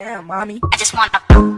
Damn, mommy. I just wanna.